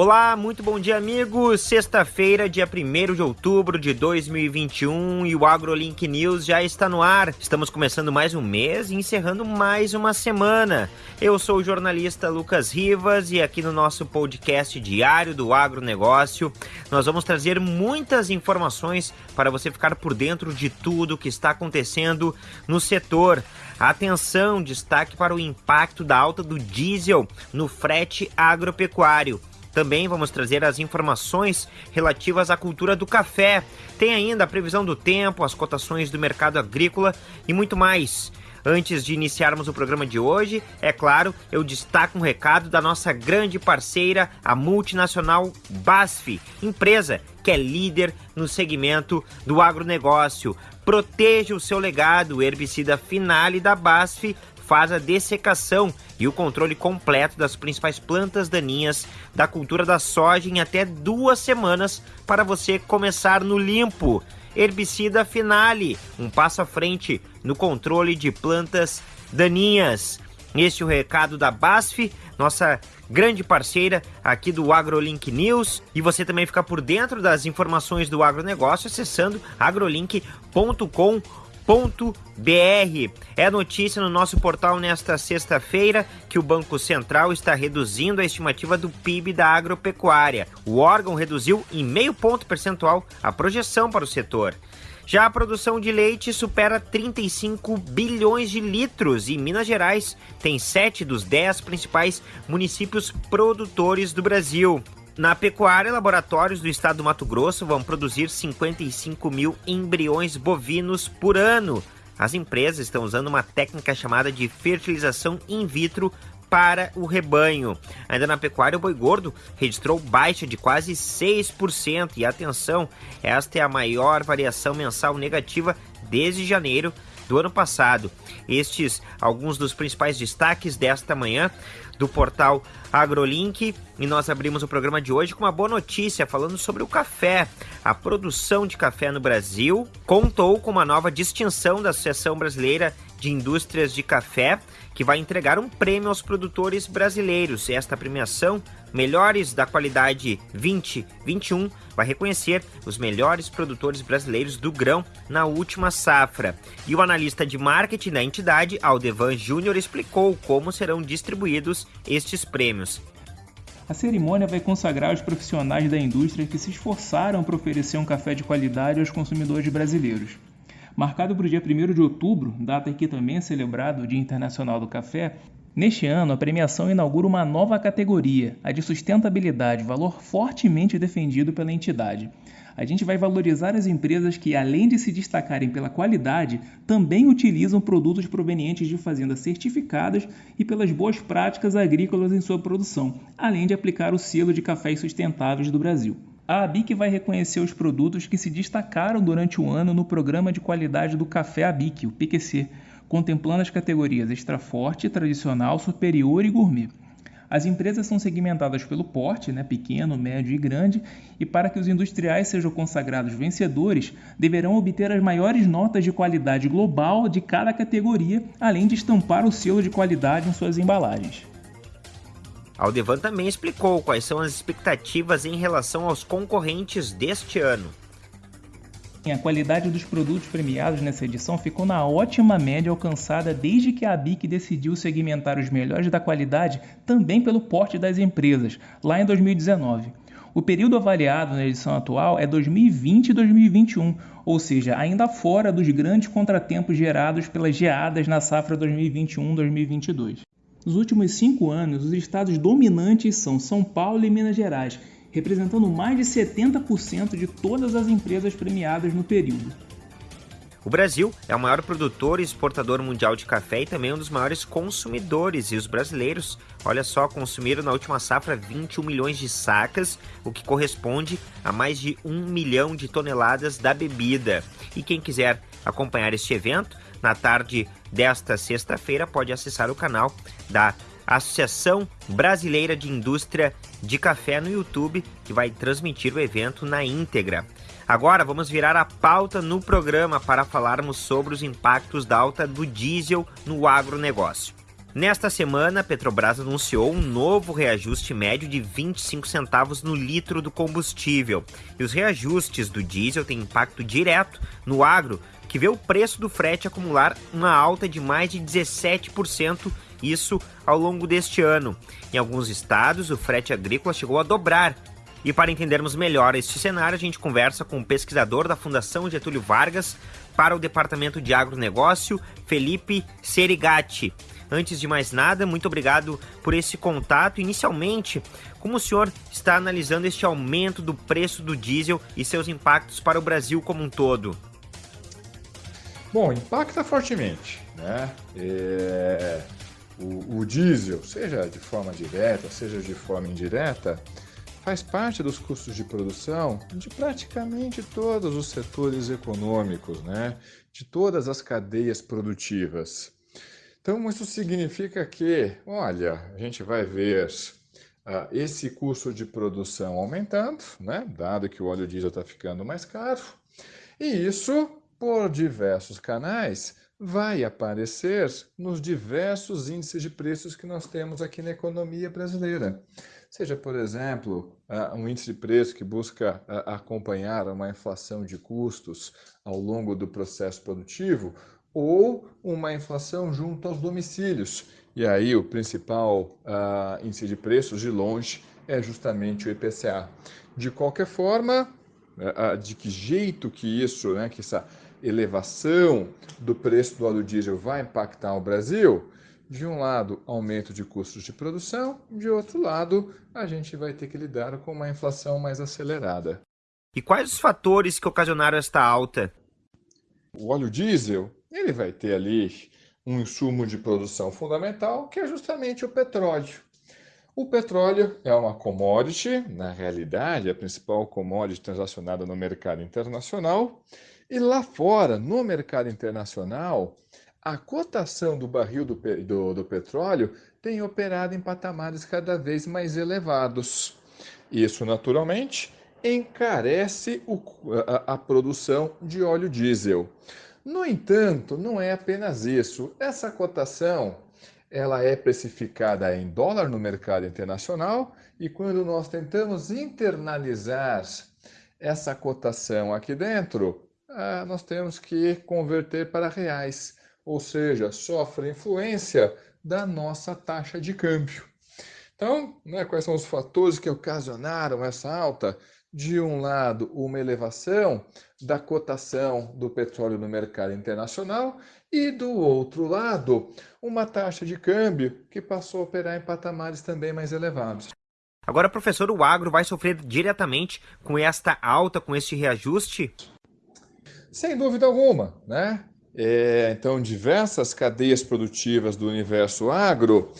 Olá, muito bom dia, amigos. Sexta-feira, dia 1 de outubro de 2021 e o AgroLink News já está no ar. Estamos começando mais um mês e encerrando mais uma semana. Eu sou o jornalista Lucas Rivas e aqui no nosso podcast diário do agronegócio, nós vamos trazer muitas informações para você ficar por dentro de tudo que está acontecendo no setor. Atenção, destaque para o impacto da alta do diesel no frete agropecuário. Também vamos trazer as informações relativas à cultura do café. Tem ainda a previsão do tempo, as cotações do mercado agrícola e muito mais. Antes de iniciarmos o programa de hoje, é claro, eu destaco um recado da nossa grande parceira, a multinacional BASF, empresa que é líder no segmento do agronegócio. Proteja o seu legado, o herbicida Finale da BASF faz a dessecação e o controle completo das principais plantas daninhas da cultura da soja em até duas semanas para você começar no limpo. Herbicida Finale, um passo à frente no controle de plantas daninhas. Este é o recado da BASF, nossa grande parceira aqui do AgroLink News. E você também fica por dentro das informações do agronegócio acessando agrolink.com.br br É notícia no nosso portal nesta sexta-feira que o Banco Central está reduzindo a estimativa do PIB da agropecuária. O órgão reduziu em meio ponto percentual a projeção para o setor. Já a produção de leite supera 35 bilhões de litros e Minas Gerais tem sete dos dez principais municípios produtores do Brasil. Na pecuária, laboratórios do estado do Mato Grosso vão produzir 55 mil embriões bovinos por ano. As empresas estão usando uma técnica chamada de fertilização in vitro para o rebanho. Ainda na pecuária, o boi gordo registrou baixa de quase 6%. E atenção, esta é a maior variação mensal negativa desde janeiro do ano passado. Estes alguns dos principais destaques desta manhã do portal AgroLink e nós abrimos o programa de hoje com uma boa notícia falando sobre o café. A produção de café no Brasil contou com uma nova distinção da Associação Brasileira de Indústrias de Café, que vai entregar um prêmio aos produtores brasileiros. Esta premiação, Melhores da Qualidade 2021, vai reconhecer os melhores produtores brasileiros do grão na última safra. E o analista de marketing da entidade, Aldevan Júnior, explicou como serão distribuídos estes prêmios. A cerimônia vai consagrar os profissionais da indústria que se esforçaram para oferecer um café de qualidade aos consumidores brasileiros. Marcado para o dia 1 de outubro, data que também é celebrado o Dia Internacional do Café, neste ano a premiação inaugura uma nova categoria, a de sustentabilidade, valor fortemente defendido pela entidade. A gente vai valorizar as empresas que, além de se destacarem pela qualidade, também utilizam produtos provenientes de fazendas certificadas e pelas boas práticas agrícolas em sua produção, além de aplicar o selo de cafés sustentáveis do Brasil. A ABIC vai reconhecer os produtos que se destacaram durante o ano no Programa de Qualidade do Café ABIC, o PQC, contemplando as categorias extra forte, tradicional, superior e gourmet. As empresas são segmentadas pelo porte, né, pequeno, médio e grande, e para que os industriais sejam consagrados vencedores, deverão obter as maiores notas de qualidade global de cada categoria, além de estampar o selo de qualidade em suas embalagens. Aldevan também explicou quais são as expectativas em relação aos concorrentes deste ano. A qualidade dos produtos premiados nessa edição ficou na ótima média alcançada desde que a ABIC decidiu segmentar os melhores da qualidade também pelo porte das empresas, lá em 2019. O período avaliado na edição atual é 2020 e 2021, ou seja, ainda fora dos grandes contratempos gerados pelas geadas na safra 2021-2022. Nos últimos cinco anos, os estados dominantes são São Paulo e Minas Gerais, representando mais de 70% de todas as empresas premiadas no período. O Brasil é o maior produtor e exportador mundial de café e também um dos maiores consumidores. E os brasileiros, olha só, consumiram na última safra 21 milhões de sacas, o que corresponde a mais de um milhão de toneladas da bebida. E quem quiser acompanhar este evento, na tarde desta sexta-feira, pode acessar o canal da Associação Brasileira de Indústria de Café no YouTube, que vai transmitir o evento na íntegra. Agora vamos virar a pauta no programa para falarmos sobre os impactos da alta do diesel no agronegócio. Nesta semana, a Petrobras anunciou um novo reajuste médio de 25 centavos no litro do combustível. E os reajustes do diesel têm impacto direto no agro, que vê o preço do frete acumular uma alta de mais de 17%, isso ao longo deste ano. Em alguns estados, o frete agrícola chegou a dobrar. E para entendermos melhor este cenário, a gente conversa com o pesquisador da Fundação Getúlio Vargas para o Departamento de Agronegócio, Felipe Serigati. Antes de mais nada, muito obrigado por esse contato. Inicialmente, como o senhor está analisando este aumento do preço do diesel e seus impactos para o Brasil como um todo? Bom, impacta fortemente, né? É, o, o diesel, seja de forma direta, seja de forma indireta, faz parte dos custos de produção de praticamente todos os setores econômicos, né? de todas as cadeias produtivas. Então, isso significa que, olha, a gente vai ver uh, esse custo de produção aumentando, né? dado que o óleo diesel está ficando mais caro, e isso, por diversos canais, vai aparecer nos diversos índices de preços que nós temos aqui na economia brasileira. Seja, por exemplo, um índice de preço que busca acompanhar uma inflação de custos ao longo do processo produtivo, ou uma inflação junto aos domicílios. E aí o principal índice de preços, de longe, é justamente o IPCA. De qualquer forma, de que jeito que isso, né, que essa elevação do preço do óleo diesel vai impactar o Brasil? De um lado, aumento de custos de produção, de outro lado, a gente vai ter que lidar com uma inflação mais acelerada. E quais os fatores que ocasionaram esta alta? O óleo diesel ele vai ter ali um insumo de produção fundamental, que é justamente o petróleo. O petróleo é uma commodity, na realidade, a principal commodity transacionada no mercado internacional. E lá fora, no mercado internacional, a cotação do barril do, do, do petróleo tem operado em patamares cada vez mais elevados. Isso, naturalmente, encarece o, a, a produção de óleo diesel. No entanto, não é apenas isso. Essa cotação ela é precificada em dólar no mercado internacional e quando nós tentamos internalizar essa cotação aqui dentro, ah, nós temos que converter para reais, ou seja, sofre influência da nossa taxa de câmbio. Então, né, quais são os fatores que ocasionaram essa alta? De um lado, uma elevação da cotação do petróleo no mercado internacional e, do outro lado, uma taxa de câmbio que passou a operar em patamares também mais elevados. Agora, professor, o agro vai sofrer diretamente com esta alta, com este reajuste? Sem dúvida alguma, né? É, então, diversas cadeias produtivas do universo agro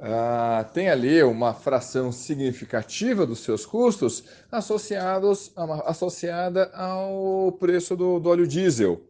ah, tem ali uma fração significativa dos seus custos associados, associada ao preço do, do óleo diesel.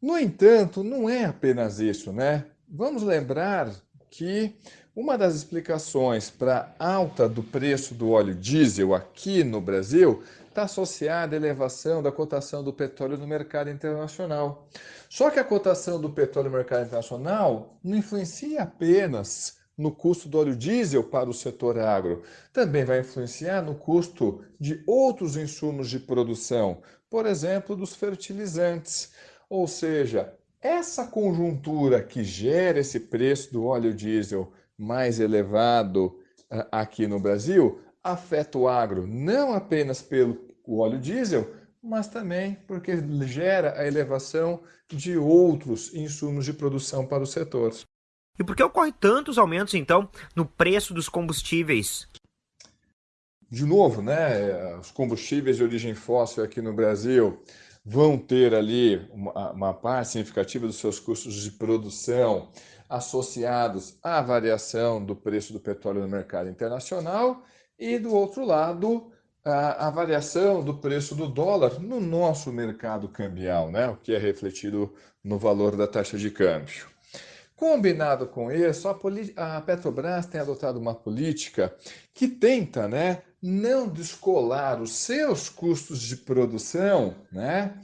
No entanto, não é apenas isso, né? Vamos lembrar que uma das explicações para a alta do preço do óleo diesel aqui no Brasil está associada à elevação da cotação do petróleo no mercado internacional. Só que a cotação do petróleo no mercado internacional não influencia apenas no custo do óleo diesel para o setor agro. Também vai influenciar no custo de outros insumos de produção, por exemplo, dos fertilizantes. Ou seja, essa conjuntura que gera esse preço do óleo diesel mais elevado ah, aqui no Brasil afeta o agro não apenas pelo óleo diesel, mas também porque gera a elevação de outros insumos de produção para o setor. E por que ocorre tantos aumentos, então, no preço dos combustíveis? De novo, né, os combustíveis de origem fóssil aqui no Brasil vão ter ali uma, uma parte significativa dos seus custos de produção associados à variação do preço do petróleo no mercado internacional e, do outro lado, a, a, variação do preço do dólar no nosso mercado cambial, né? o que é refletido no valor da taxa de câmbio. Combinado com isso, a, a, Petrobras tem adotado uma política que tenta né, não descolar os seus custos de produção, né,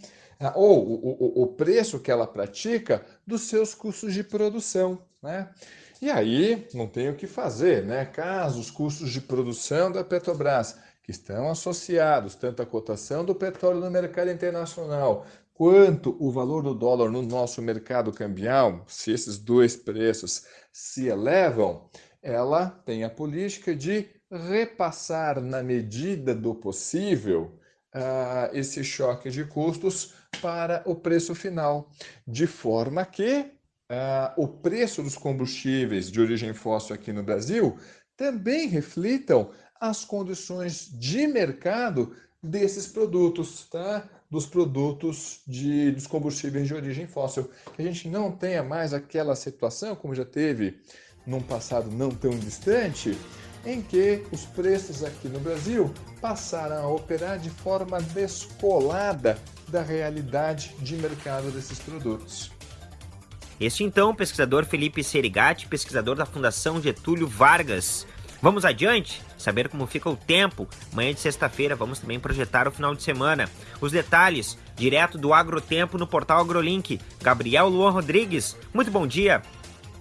ou o, o, o preço que ela pratica, dos seus custos de produção. Né? E aí não tem o que fazer, né? Caso os custos de produção da Petrobras, que estão associados tanto à cotação do petróleo no mercado internacional, quanto o valor do dólar no nosso mercado cambial, se esses dois preços se elevam, ela tem a política de repassar na medida do possível uh, esse choque de custos para o preço final, de forma que uh, o preço dos combustíveis de origem fóssil aqui no Brasil também reflitam as condições de mercado desses produtos, tá? Dos produtos de, dos combustíveis de origem fóssil. Que a gente não tenha mais aquela situação, como já teve num passado não tão distante, em que os preços aqui no Brasil passaram a operar de forma descolada da realidade de mercado desses produtos. Este então, pesquisador Felipe Serigati, pesquisador da Fundação Getúlio Vargas. Vamos adiante? Saber como fica o tempo. Manhã de sexta-feira vamos também projetar o final de semana. Os detalhes, direto do Agrotempo no portal AgroLink. Gabriel Luan Rodrigues, muito bom dia.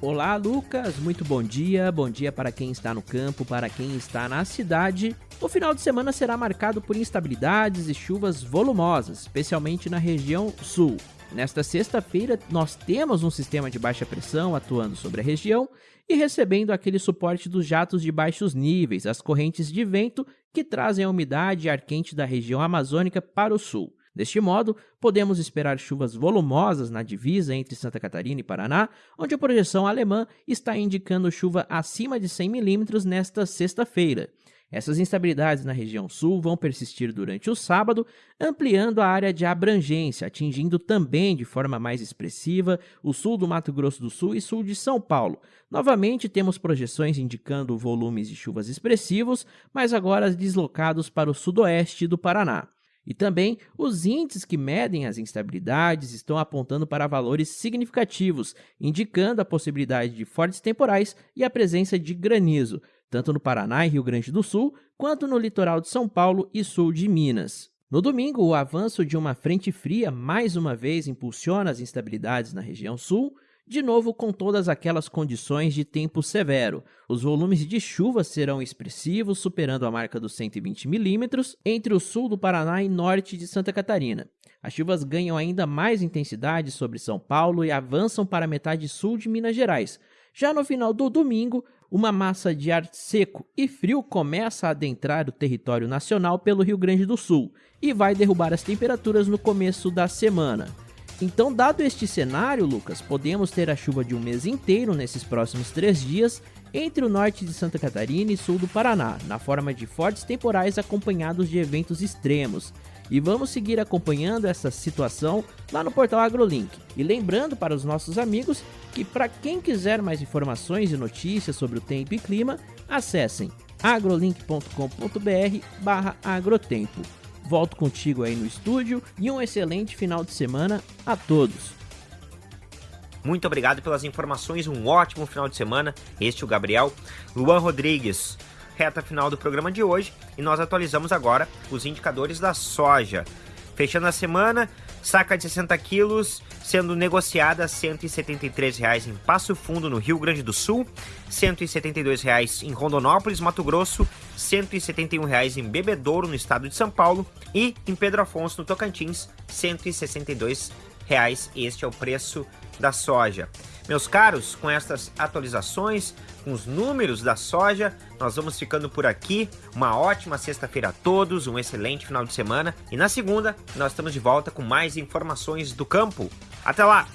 Olá, Lucas. Muito bom dia. Bom dia para quem está no campo, para quem está na cidade. O final de semana será marcado por instabilidades e chuvas volumosas, especialmente na região sul. Nesta sexta-feira, nós temos um sistema de baixa pressão atuando sobre a região e recebendo aquele suporte dos jatos de baixos níveis, as correntes de vento que trazem a umidade e ar quente da região amazônica para o sul. Deste modo, podemos esperar chuvas volumosas na divisa entre Santa Catarina e Paraná, onde a projeção alemã está indicando chuva acima de 100 milímetros nesta sexta-feira. Essas instabilidades na região sul vão persistir durante o sábado, ampliando a área de abrangência, atingindo também de forma mais expressiva o sul do Mato Grosso do Sul e sul de São Paulo. Novamente, temos projeções indicando volumes de chuvas expressivos, mas agora deslocados para o sudoeste do Paraná. E também os índices que medem as instabilidades estão apontando para valores significativos, indicando a possibilidade de fortes temporais e a presença de granizo, tanto no Paraná e Rio Grande do Sul, quanto no litoral de São Paulo e sul de Minas. No domingo, o avanço de uma frente fria mais uma vez impulsiona as instabilidades na região sul, de novo com todas aquelas condições de tempo severo. Os volumes de chuva serão expressivos, superando a marca dos 120 milímetros entre o sul do Paraná e norte de Santa Catarina. As chuvas ganham ainda mais intensidade sobre São Paulo e avançam para a metade sul de Minas Gerais. Já no final do domingo, uma massa de ar seco e frio começa a adentrar o território nacional pelo Rio Grande do Sul e vai derrubar as temperaturas no começo da semana. Então, dado este cenário, Lucas, podemos ter a chuva de um mês inteiro nesses próximos três dias entre o norte de Santa Catarina e sul do Paraná, na forma de fortes temporais acompanhados de eventos extremos. E vamos seguir acompanhando essa situação lá no portal AgroLink. E lembrando para os nossos amigos que, para quem quiser mais informações e notícias sobre o tempo e clima, acessem agrolink.com.br/agrotempo. Volto contigo aí no estúdio e um excelente final de semana a todos. Muito obrigado pelas informações, um ótimo final de semana. Este é o Gabriel Luan Rodrigues. Reta final do programa de hoje e nós atualizamos agora os indicadores da soja. Fechando a semana, saca de 60 quilos sendo negociada a R$ 173,00 em Passo Fundo, no Rio Grande do Sul, R$ 172,00 em Rondonópolis, Mato Grosso, R$ 171,00 em Bebedouro, no estado de São Paulo, e em Pedro Afonso, no Tocantins, R$ 162,00. Este é o preço da soja. Meus caros, com estas atualizações, com os números da soja, nós vamos ficando por aqui. Uma ótima sexta-feira a todos, um excelente final de semana. E na segunda, nós estamos de volta com mais informações do campo. Até lá!